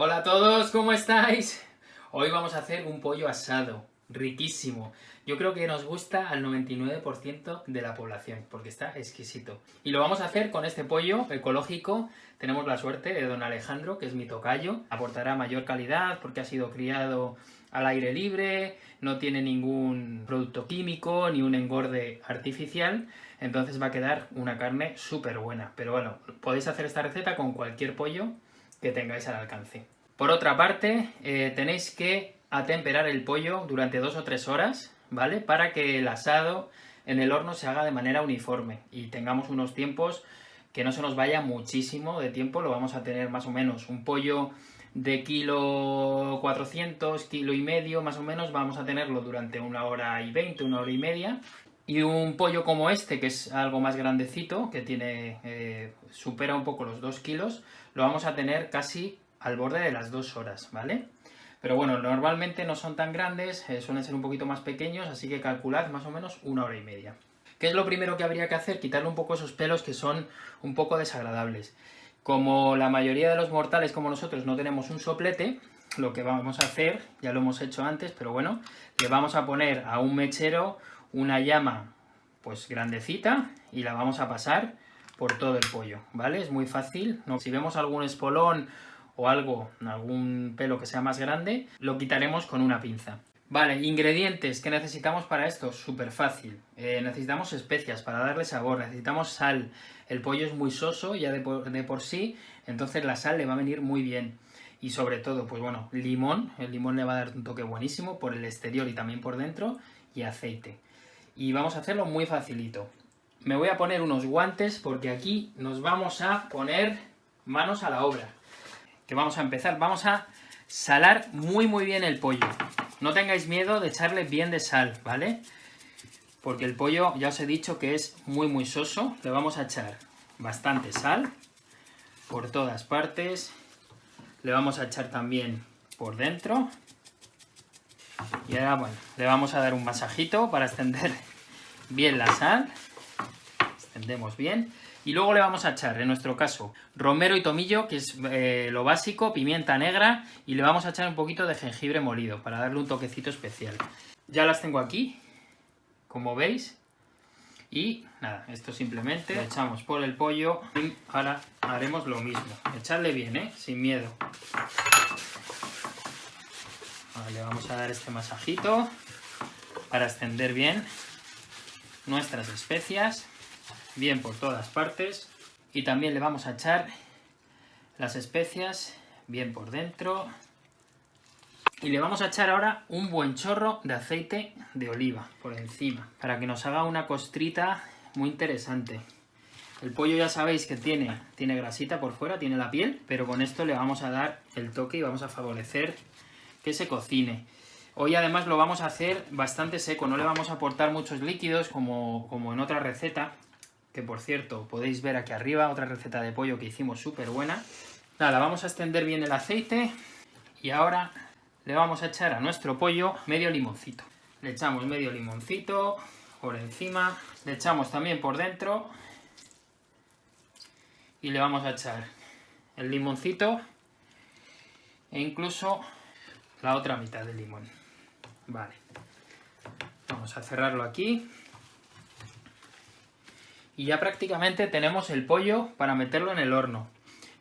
Hola a todos, ¿cómo estáis? Hoy vamos a hacer un pollo asado, riquísimo. Yo creo que nos gusta al 99% de la población, porque está exquisito. Y lo vamos a hacer con este pollo ecológico. Tenemos la suerte de don Alejandro, que es mi tocayo. Aportará mayor calidad porque ha sido criado al aire libre, no tiene ningún producto químico ni un engorde artificial, entonces va a quedar una carne súper buena. Pero bueno, podéis hacer esta receta con cualquier pollo que tengáis al alcance. Por otra parte, eh, tenéis que atemperar el pollo durante dos o tres horas, ¿vale? Para que el asado en el horno se haga de manera uniforme y tengamos unos tiempos que no se nos vaya muchísimo de tiempo, lo vamos a tener más o menos un pollo de kilo 400, kilo y medio más o menos, vamos a tenerlo durante una hora y veinte, una hora y media, y un pollo como este, que es algo más grandecito, que tiene eh, supera un poco los 2 kilos, lo vamos a tener casi al borde de las 2 horas, ¿vale? Pero bueno, normalmente no son tan grandes, eh, suelen ser un poquito más pequeños, así que calculad más o menos una hora y media. ¿Qué es lo primero que habría que hacer? Quitarle un poco esos pelos que son un poco desagradables. Como la mayoría de los mortales como nosotros no tenemos un soplete, lo que vamos a hacer, ya lo hemos hecho antes, pero bueno, le vamos a poner a un mechero una llama pues grandecita y la vamos a pasar por todo el pollo, ¿vale? Es muy fácil, ¿no? si vemos algún espolón o algo, algún pelo que sea más grande, lo quitaremos con una pinza. Vale, ingredientes que necesitamos para esto, súper fácil. Eh, necesitamos especias para darle sabor, necesitamos sal. El pollo es muy soso ya de por, de por, sí, entonces la sal le va a venir muy bien. Y sobre todo, pues bueno, limón, el limón le va a dar un toque buenísimo por el exterior y también por dentro, y aceite. Y vamos a hacerlo muy facilito. Me voy a poner unos guantes porque aquí nos vamos a poner manos a la obra. Que vamos a empezar, vamos a salar muy muy bien el pollo. No tengáis miedo de echarle bien de sal, ¿vale? Porque el pollo, ya os he dicho que es muy muy soso. Le vamos a echar bastante sal por todas partes. Le vamos a echar también por dentro. Y ahora, bueno, le vamos a dar un masajito para extender bien la sal. Extendemos bien. Y luego le vamos a echar, en nuestro caso, romero y tomillo, que es eh, lo básico, pimienta negra, y le vamos a echar un poquito de jengibre molido, para darle un toquecito especial. Ya las tengo aquí, como veis, y nada, esto simplemente lo echamos por el pollo, y ahora haremos lo mismo. Echarle bien, ¿eh? Sin miedo. Le vamos a dar este masajito para extender bien nuestras especias bien por todas partes. Y también le vamos a echar las especias bien por dentro. Y le vamos a echar ahora un buen chorro de aceite de oliva por encima, para que nos haga una costrita muy interesante. El pollo ya sabéis que tiene, tiene grasita por fuera, tiene la piel, pero con esto le vamos a dar el toque y vamos a favorecer se cocine. Hoy además lo vamos a hacer bastante seco, no le vamos a aportar muchos líquidos como, como en otra receta, que por cierto podéis ver aquí arriba, otra receta de pollo que hicimos súper buena. Nada, vamos a extender bien el aceite y ahora le vamos a echar a nuestro pollo medio limoncito. Le echamos medio limoncito por encima, le echamos también por dentro y le vamos a echar el limoncito e incluso la otra mitad del limón. Vale, vamos a cerrarlo aquí y ya prácticamente tenemos el pollo para meterlo en el horno.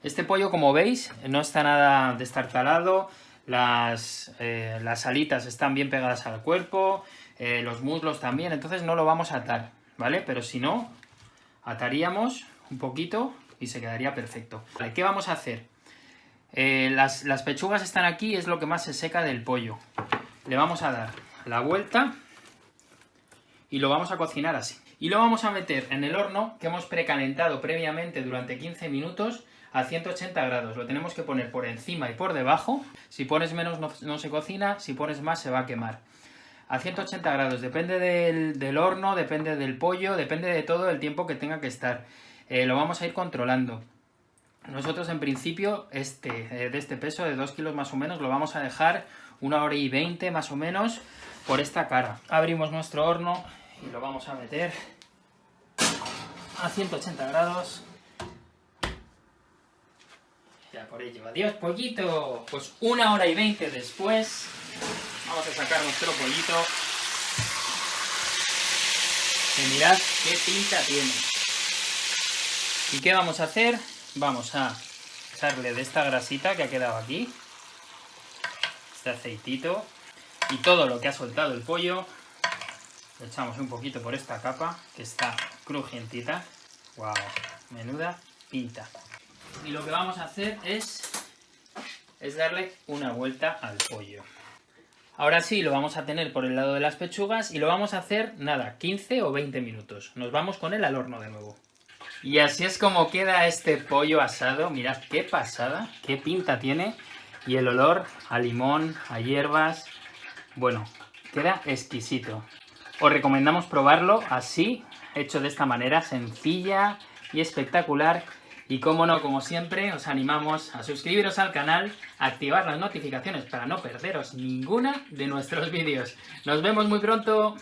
Este pollo, como veis, no está nada destartalado, las, eh, las alitas están bien pegadas al cuerpo, eh, los muslos también, entonces no lo vamos a atar, ¿vale? Pero si no, ataríamos un poquito y se quedaría perfecto. ¿Qué vamos a hacer? Eh, las, las pechugas están aquí, es lo que más se seca del pollo. Le vamos a dar la vuelta y lo vamos a cocinar así. Y lo vamos a meter en el horno que hemos precalentado previamente durante 15 minutos a 180 grados. Lo tenemos que poner por encima y por debajo. Si pones menos no, se cocina, si pones más se va a quemar. A 180 grados, depende del, horno, depende del pollo, depende de todo el tiempo que tenga que estar. Eh, lo vamos a ir controlando. Nosotros en principio, este, eh, de este peso de 2 kilos más o menos, lo vamos a dejar una hora y 20 más o menos por esta cara. Abrimos nuestro horno y lo vamos a meter a 180 grados. Ya por ello. Adiós, pollito. Pues una hora y veinte después, vamos a sacar nuestro pollito. Y mirad qué pinta tiene. ¿Y qué vamos a hacer? Vamos a echarle de esta grasita que ha quedado aquí. Este aceitito. Y todo lo que ha soltado el pollo. Lo echamos un poquito por esta capa, que está crujientita. ¡Wow! Menuda pinta. Y lo que vamos a hacer es, es darle una vuelta al pollo. Ahora sí, lo vamos a tener por el lado de las pechugas y lo vamos a hacer, nada, 15 o 20 minutos. Nos vamos con él al horno de nuevo. Y así es como queda este pollo asado. Mirad qué pasada, qué pinta tiene. Y el olor a limón, a hierbas. Bueno, queda exquisito. Os recomendamos probarlo así, hecho de esta manera, sencilla y espectacular. Y como no, como siempre, os animamos a suscribiros al canal, activar las notificaciones para no perderos ninguna de nuestros vídeos. ¡Nos vemos muy pronto!